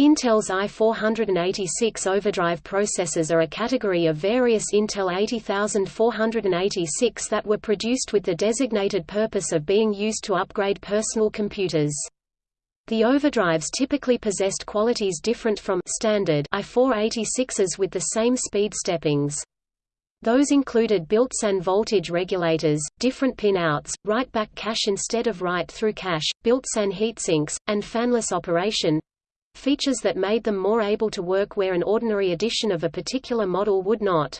Intel's i486 overdrive processors are a category of various Intel 80486 that were produced with the designated purpose of being used to upgrade personal computers. The overdrives typically possessed qualities different from standard i486s with the same speed steppings. Those included built-in voltage regulators, different pin-outs, write-back cache instead of write-through cache, built-in heatsinks, and fanless operation, features that made them more able to work where an ordinary edition of a particular model would not.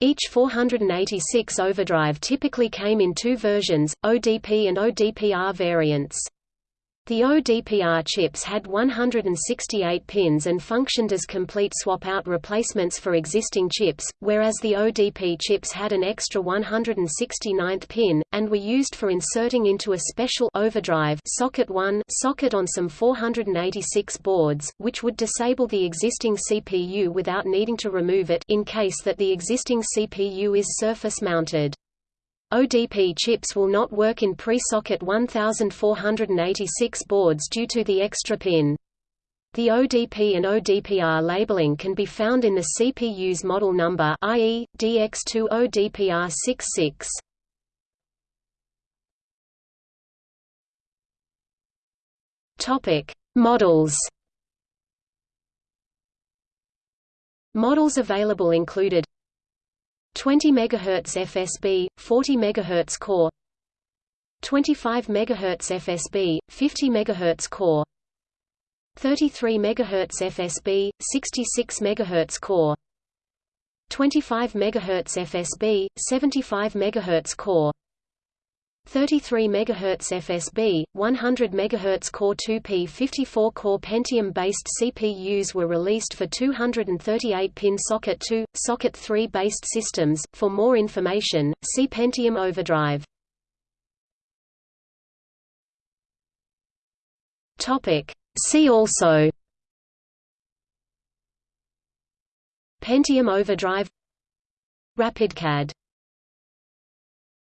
Each 486 overdrive typically came in two versions, ODP and ODPR variants. The ODPR chips had 168 pins and functioned as complete swap-out replacements for existing chips, whereas the ODP chips had an extra 169th pin, and were used for inserting into a special overdrive socket 1 socket on some 486 boards, which would disable the existing CPU without needing to remove it in case that the existing CPU is surface-mounted. ODP chips will not work in pre-socket 1486 boards due to the extra pin. The ODP and ODPR labeling can be found in the CPU's model number i.e., DX2 ODPR66. Topic: Models. Models available included 20 MHz FSB, 40 MHz core 25 MHz FSB, 50 MHz core 33 MHz FSB, 66 MHz core 25 MHz FSB, 75 MHz core 33 MHz FSB, 100 MHz Core 2P 54-core Pentium-based CPUs were released for 238-pin Socket 2, Socket 3 based systems. For more information, see Pentium Overdrive. Topic. See also Pentium Overdrive RapidCAD